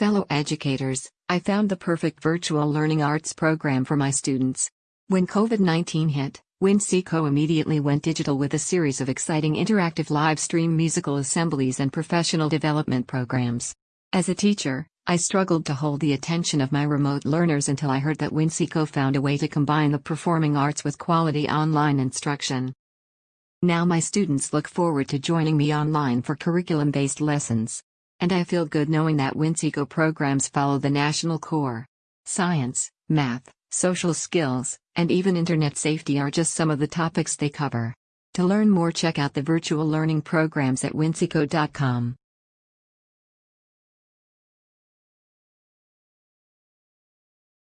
Fellow educators, I found the perfect virtual learning arts program for my students. When COVID 19 hit, WinSeco immediately went digital with a series of exciting interactive live stream musical assemblies and professional development programs. As a teacher, I struggled to hold the attention of my remote learners until I heard that WinSeco found a way to combine the performing arts with quality online instruction. Now my students look forward to joining me online for curriculum based lessons. And I feel good knowing that WinSeco programs follow the national core. Science, math, social skills, and even internet safety are just some of the topics they cover. To learn more, check out the virtual learning programs at winseco.com.